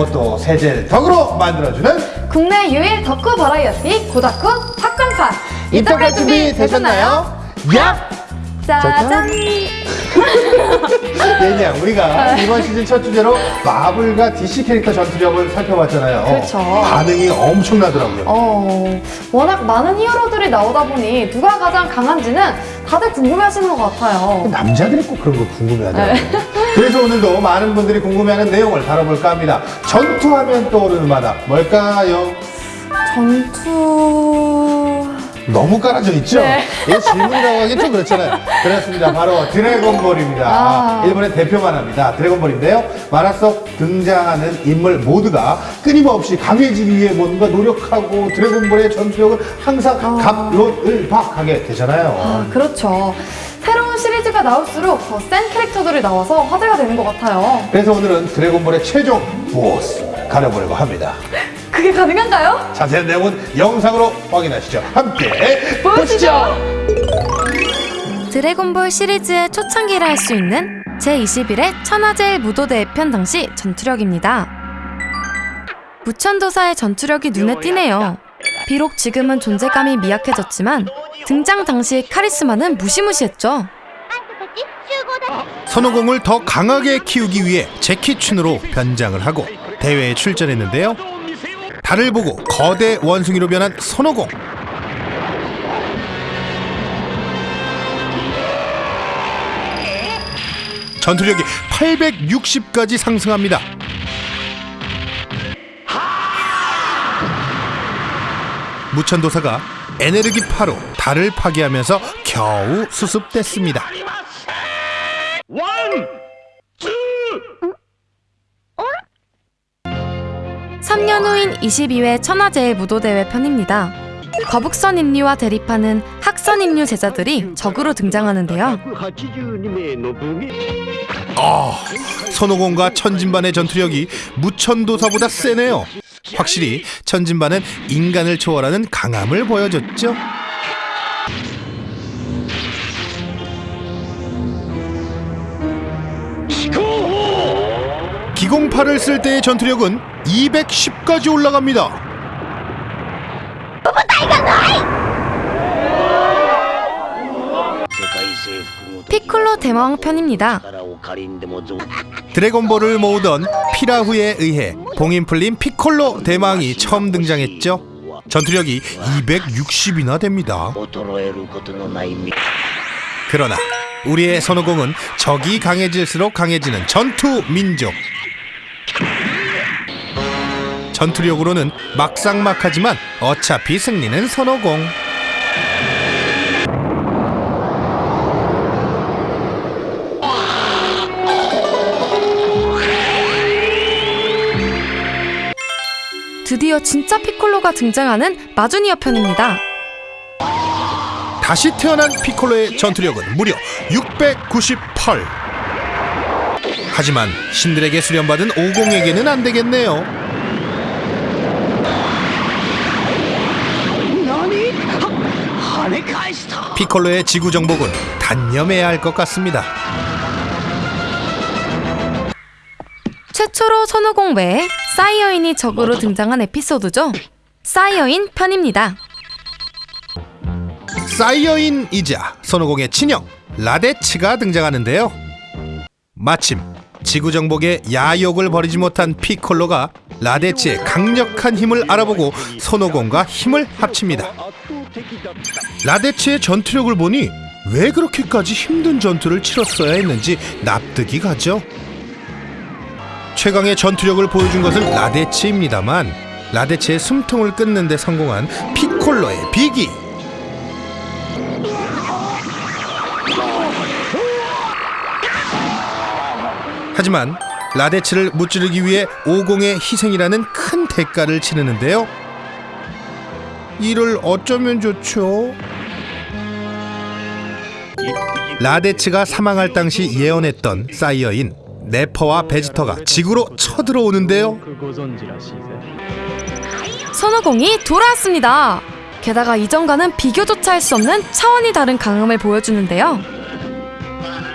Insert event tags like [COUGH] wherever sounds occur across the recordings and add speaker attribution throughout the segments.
Speaker 1: 말못도 세제를 덕으로 만들어주는
Speaker 2: 국내 유일 덕후 버라이어티 고다쿠 팝콘판
Speaker 1: 인터넷 준비 되셨나요? 야!
Speaker 2: 짜잔
Speaker 1: 얘냐 [LAUGHS] 우리가 이번 시즌 첫 주제로 마블과 DC 캐릭터 전투력을 살펴봤잖아요.
Speaker 2: 그렇죠.
Speaker 1: 반응이 엄청나더라고요.
Speaker 2: 어, 워낙 많은 히어로들이 나오다 보니 누가 가장 강한지는 다들 궁금해하시는 것 같아요.
Speaker 1: 남자들이 꼭 그런 거 궁금해하더라고요.
Speaker 2: 네. [LAUGHS]
Speaker 1: 그래서 오늘도 많은 분들이 궁금해하는 내용을 다뤄볼까 합니다. 전투하면 떠오르는 마다 뭘까요?
Speaker 2: 전투...
Speaker 1: 너무 깔아져 있죠?
Speaker 2: 네.
Speaker 1: 이 질문이라고 하기 좀 그렇잖아요. 그렇습니다. 바로 드래곤볼입니다.
Speaker 2: 아.
Speaker 1: 일본의 대표 만화입니다. 드래곤볼인데요. 만화 속 등장하는 인물 모두가 끊임없이 강해지기 위해 뭔가 노력하고 드래곤볼의 전투력을 항상 갑론을 박하게 되잖아요.
Speaker 2: 아, 그렇죠. 새로운 시리즈가 나올수록 더 센 캐릭터들이 나와서 화제가 되는 것 같아요.
Speaker 1: 그래서 오늘은 드래곤볼의 최종 보스 가려보려고 합니다.
Speaker 2: 그게 가능한가요?
Speaker 1: 자세한 내용은 영상으로 확인하시죠. 함께
Speaker 2: 보시죠.
Speaker 3: 드래곤볼 시리즈의 초창기를 할수 있는 제21회 천하제일 무도대회 편 당시 전투력입니다. 무천도사의 전투력이 눈에 띄네요. 비록 지금은 존재감이 미약해졌지만 등장 당시 카리스마는 무시무시했죠.
Speaker 4: 선호공을 더 강하게 키우기 위해 제키춘으로 변장을 하고 대회에 출전했는데요. 달을 보고 거대 원숭이로 변한 선호공. 전투력이 860까지 상승합니다. 무천도사가 에네르기 파로 달을 파괴하면서 겨우 수습됐습니다.
Speaker 3: 3 제22회 천하제일 무도대회 편입니다. 거북선 인류와 대립하는 학선 인류 제자들이 적으로 등장하는데요.
Speaker 4: 아, 손오공과 천진반의 전투력이 무천도사보다 세네요. 확실히 천진반은 인간을 초월하는 강함을 보여줬죠. 208을 쓸 때의 전투력은 210까지 올라갑니다.
Speaker 3: 피콜로 대마왕 편입니다.
Speaker 4: 드래곤볼을 모으던 피라후에 의해 봉인풀린 피콜로 대마왕이 처음 등장했죠. 전투력이 260이나 됩니다. 그러나 우리의 선호공은 적이 강해질수록 강해지는 전투 민족. 전투력으로는 막상막하지만 어차피 승리는 선호공.
Speaker 3: 드디어 진짜 피콜로가 등장하는 마주니어 편입니다.
Speaker 4: 다시 태어난 피콜로의 전투력은 무려 698. 하지만 신들에게 수련받은 오공에게는 안 되겠네요. 피콜로의 지구 정복은 단념해야 할 것 같습니다.
Speaker 3: 최초로 선호공 외에 사이어인이 적으로 등장한 에피소드죠. 사이어인 편입니다.
Speaker 4: 사이어인이자 선호공의 친형 라데치가 등장하는데요. 마침 지구 정복의 야욕을 버리지 못한 피콜로가 라데치의 강력한 힘을 알아보고 손오공과 힘을 합칩니다. 라데치의 전투력을 보니 왜 그렇게까지 힘든 전투를 치렀어야 했는지 납득이 가죠. 최강의 전투력을 보여준 것은 라데치입니다만 라데치의 숨통을 끊는 데 성공한 피콜로의 비기 하지만 라데츠를 무찌르기 위해 오공의 희생이라는 큰 대가를 치르는데요. 이를 어쩌면 좋죠? 라데츠가 사망할 당시 예언했던 사이어인 네퍼와 베지터가 지구로 쳐들어오는데요.
Speaker 3: 선호공이 돌아왔습니다. 게다가 이전과는 비교조차 할 수 없는 차원이 다른 강함을 보여주는데요.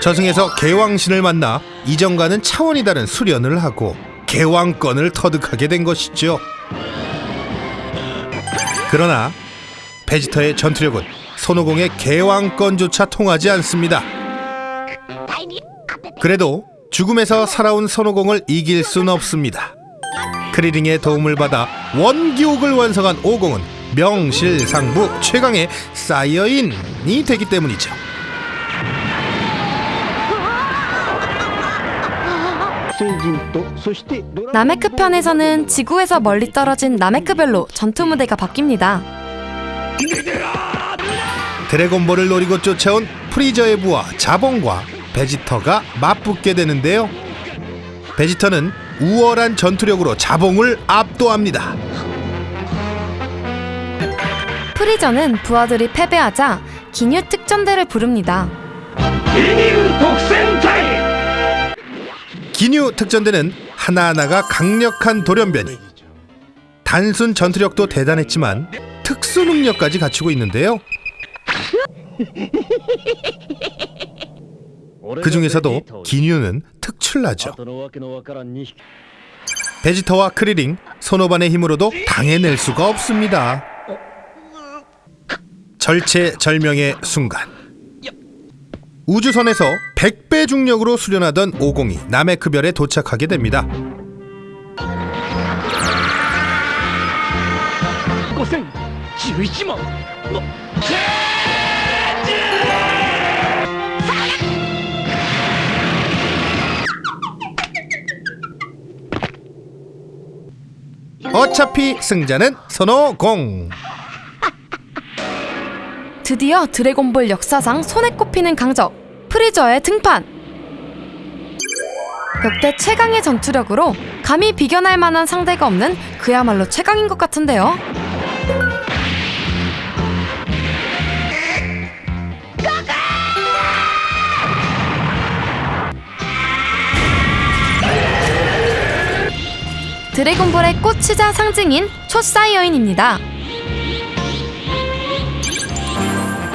Speaker 4: 저승에서 개왕신을 만나 이전과는 차원이 다른 수련을 하고 개왕권을 터득하게 된 것이죠. 그러나 베지터의 전투력은 손오공의 개왕권조차 통하지 않습니다. 그래도 죽음에서 살아온 손오공을 이길 순 없습니다. 크리링의 도움을 받아 원기옥을 완성한 오공은 명실상부 최강의 사이어인이 되기 때문이죠.
Speaker 3: 나메크 편에서는 지구에서 멀리 떨어진 나메크별로 전투 무대가 바뀝니다.
Speaker 4: 드래곤볼을 노리고 쫓아온 프리저의 부하 자봉과 베지터가 맞붙게 되는데요. 베지터는 우월한 전투력으로 자봉을 압도합니다.
Speaker 3: 프리저는 부하들이 패배하자 기뉴 특전대를 부릅니다.
Speaker 4: 기뉴 특전대는 하나하나가 강력한 돌연변이. 단순 전투력도 대단했지만 특수 능력까지 갖추고 있는데요. [LAUGHS] 그 중에서도 기뉴는 특출나죠. 베지터와 크리링, 손오반의 힘으로도 당해낼 수가 없습니다. 절체절명의 순간 우주선에서 100배 중력으로 수련하던 오공이 나메크별에 도착하게 됩니다.
Speaker 5: 5011万の
Speaker 4: 어차피 승자는 손오공.
Speaker 3: 드디어 드래곤볼 역사상 손에 꼽히는 강적 프리저의 등판. 역대 최강의 전투력으로 감히 비견할 만한 상대가 없는 그야말로 최강인 것 같은데요. 드래곤볼의 꽃이자 상징인 초사이어인입니다.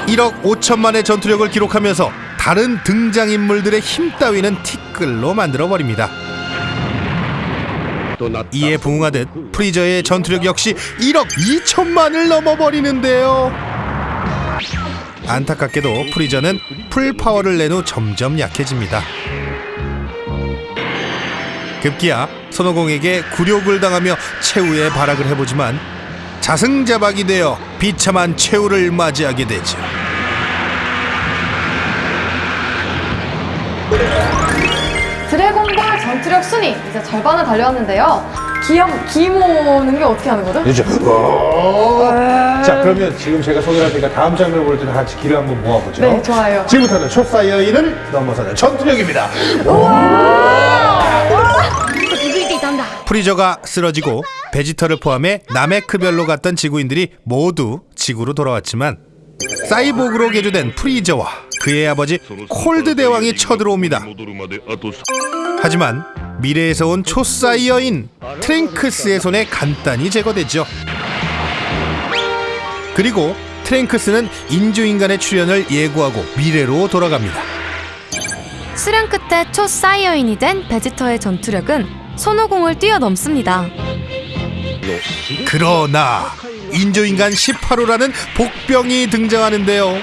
Speaker 4: 1억 5천만의 전투력을 기록하면서 다른 등장인물들의 힘 따위는 티끌로 만들어버립니다. 이에 부응하듯 프리저의 전투력 역시 1억 2천만을 넘어버리는데요. 안타깝게도 프리저는 full power를 낸 후 점점 약해집니다. 급기야 손오공에게 굴욕을 당하며 최후의 발악을 해보지만 자승자박이 되어 비참한 최후를 맞이하게 되죠.
Speaker 2: 드래곤볼 전투력 순위 이제 절반을 달려왔는데요. 기염 기 모으는 게 어떻게 하는 거죠?
Speaker 1: 그렇죠. 어. 자, 그러면 지금 제가 소개를 할 테니까 다음 장면을 볼 때는 같이 기를 한번 모아보죠.
Speaker 2: 네, 좋아요.
Speaker 1: 지금부터는 초사이어인을 넘어서는 전투력입니다.
Speaker 4: 프리저가 쓰러지고 베지터를 포함해 나메크별로 갔던 지구인들이 모두 지구로 돌아왔지만 사이보그로 개조된 프리저와 그의 아버지 콜드 대왕이 쳐들어옵니다. 하지만 미래에서 온 초사이어인 트랭크스의 손에 간단히 제거되죠. 그리고 트랭크스는 인조인간의 출현을 예고하고 미래로 돌아갑니다.
Speaker 3: 수련 끝에 초사이어인이 된 베지터의 전투력은 손오공을 뛰어넘습니다.
Speaker 4: 그러나 인조인간 18호라는 복병이 등장하는데요.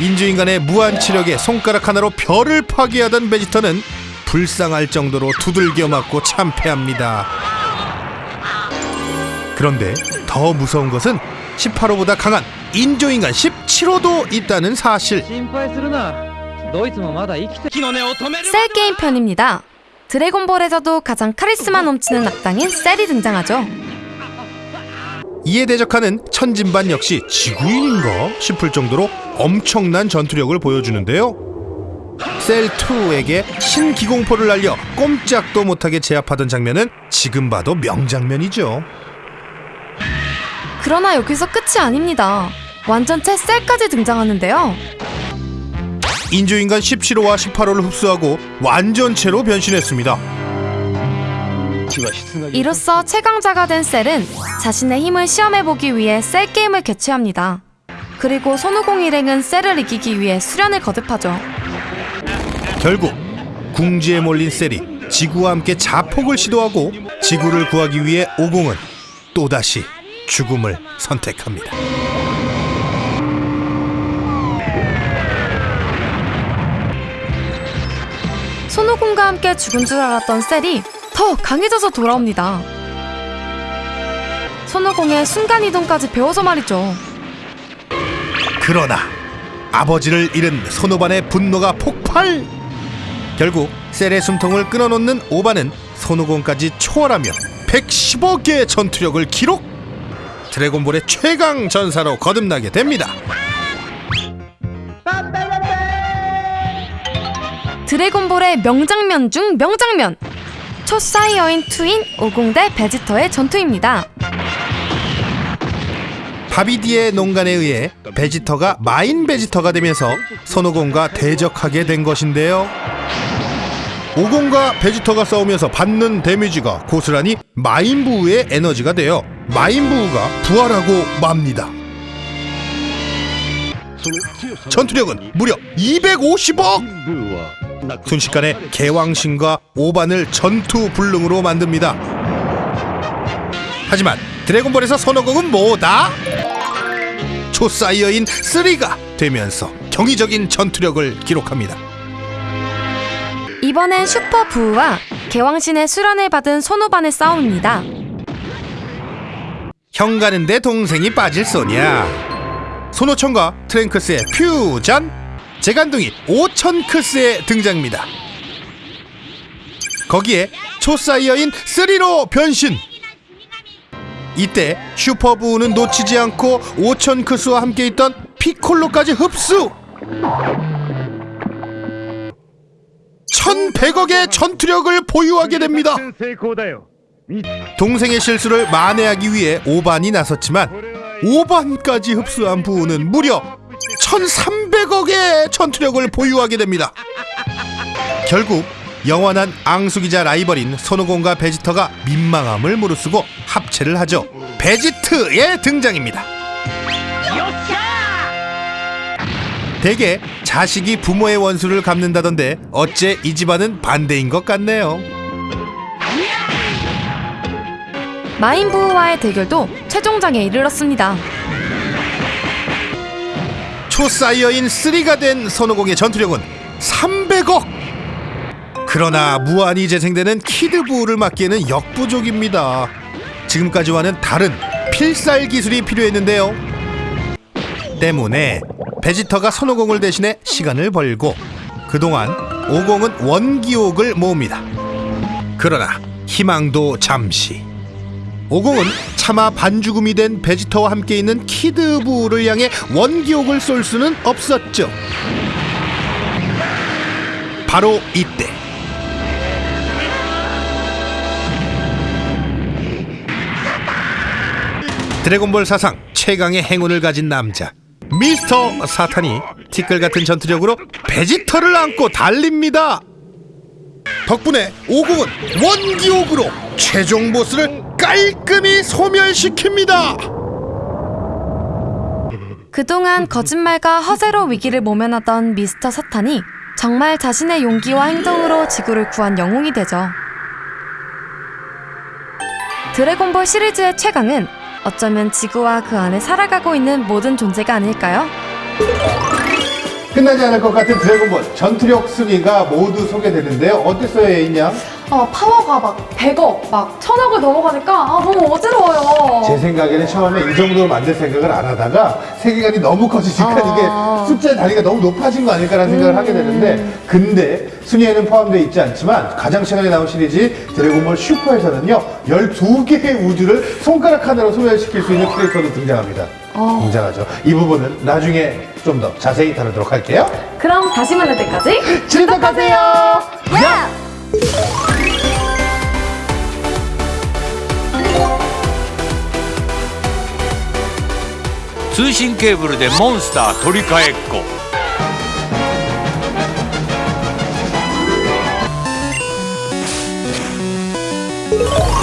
Speaker 4: 인주인간의 무한치력에 손가락 하나로 별을 파괴하던 베지터는 불쌍할 정도로 두들겨 맞고 참패합니다. 그런데 더 무서운 것은 18호보다 강한 인조인간 17호도 있다는 사실.
Speaker 3: 셀 게임 편입니다. 드래곤볼에서도 가장 카리스마 넘치는 악당인 셀이 등장하죠.
Speaker 4: 이에 대적하는 천진반 역시 지구인인가 싶을 정도로 엄청난 전투력을 보여주는데요. 셀2에게 신기공포를 날려 꼼짝도 못하게 제압하던 장면은 지금 봐도 명장면이죠.
Speaker 3: 그러나 여기서 끝이 아닙니다. 완전체 셀까지 등장하는데요.
Speaker 4: 인조인간 17호와 18호를 흡수하고 완전체로 변신했습니다.
Speaker 3: 이로써 최강자가 된 셀은 자신의 힘을 시험해보기 위해 셀 게임을 개최합니다. 그리고 손오공 일행은 셀을 이기기 위해 수련을 거듭하죠.
Speaker 4: 결국 궁지에 몰린 셀이 지구와 함께 자폭을 시도하고 지구를 구하기 위해 오공은 또다시 죽음을 선택합니다.
Speaker 3: 손오공과 함께 죽은 줄 알았던 셀이 더 강해져서 돌아옵니다. 손오공의 순간이동까지 배워서 말이죠.
Speaker 4: 그러나 아버지를 잃은 손오반의 분노가 폭발! 결국 셀의 숨통을 끊어놓는 오반은 손오공까지 초월하며 110억 개의 전투력을 기록! 드래곤볼의 최강 전사로 거듭나게 됩니다.
Speaker 3: 드래곤볼의 명장면 중 명장면! 초사이어인 two인 오공 대 베지터의 전투입니다.
Speaker 4: 바비디의 농간에 의해 베지터가 마인 베지터가 되면서 손오공과 대적하게 된 것인데요. 오공과 베지터가 싸우면서 받는 데미지가 고스란히 마인부우의 에너지가 되어 마인부우가 부활하고 맙니다. 전투력은 무려 250억! 순식간에 개왕신과 오반을 전투 불능으로 만듭니다. 하지만 드래곤볼에서 손오공은 뭐다? 초사이어인 3가 되면서 경이적인 전투력을 기록합니다.
Speaker 3: 이번엔 슈퍼 부우와 개왕신의 수련을 받은 손오반의 싸움입니다.
Speaker 4: 형 가는데 동생이 빠질 소냐? 손오천과 트랭크스의 퓨전 재간둥이 오천크스의 등장입니다. 거기에 초사이어인 3로 변신. 이때 슈퍼부우는 놓치지 않고 오천크스와 함께 있던 피콜로까지 흡수. 1100억의 전투력을 보유하게 됩니다. 동생의 실수를 만회하기 위해 오반이 나섰지만 오반까지 흡수한 부우는 무려 1300억의 전투력을 보유하게 됩니다. 결국 영원한 앙숙이자 라이벌인 손오공과 베지터가 민망함을 무릅쓰고 합체를 하죠. 베지트의 등장입니다. 대개 자식이 부모의 원수를 갚는다던데 어째 이 집안은 반대인 것 같네요.
Speaker 3: 마인 부우와의 대결도 최종장에 이르렀습니다.
Speaker 4: 초사이어인 3가 된 손오공의 전투력은 300억! 그러나 무한히 재생되는 키드부를 막기에는 역부족입니다. 지금까지와는 다른 필살 기술이 필요했는데요. 때문에 베지터가 손오공을 대신해 시간을 벌고 그동안 오공은 원기옥을 모읍니다. 그러나 희망도 잠시. 오공은 차마 반죽음이 된 베지터와 함께 있는 키드부를 향해 원기옥을 쏠 수는 없었죠. 바로 이때 드래곤볼 사상 최강의 행운을 가진 남자 미스터 사탄이 티끌 같은 전투력으로 베지터를 안고 달립니다. 덕분에 오공은 원기옥으로 최종 보스를 깔끔히 소멸시킵니다.
Speaker 3: 그동안 거짓말과 허세로 위기를 모면하던 미스터 사탄이 정말 자신의 용기와 행동으로 지구를 구한 영웅이 되죠. 드래곤볼 시리즈의 최강은 어쩌면 지구와 그 안에 살아가고 있는 모든 존재가 아닐까요?
Speaker 1: 끝나지 않을 것 같은 드래곤볼 전투력 순위가 모두 소개되는데요. 어땠어요, 예인양?
Speaker 2: 어, 파워가 막 100억, 막 1000억을 넘어가니까 아, 너무 어지러워요.
Speaker 1: 제 생각에는 처음에 이 정도로 만들 생각을 안 하다가 세계관이 너무 커지니까
Speaker 2: 아.
Speaker 1: 이게 숫자의 단위가 너무 높아진 거 아닐까라는 생각을 하게 되는데 근데 순위에는 포함되어 있지 않지만 가장 최근에 나온 시리즈 드래곤볼 슈퍼에서는요 12개의 우주를 손가락 하나로 소멸시킬 수 있는 캐릭터도 등장합니다. 등장하죠. 이 부분은 나중에 좀 더 자세히 다루도록 할게요.
Speaker 2: 그럼 다시 만날 때까지
Speaker 1: 즐겁하세요.
Speaker 2: 야!
Speaker 5: 通信ケーブルでモンスター取り替えっこ「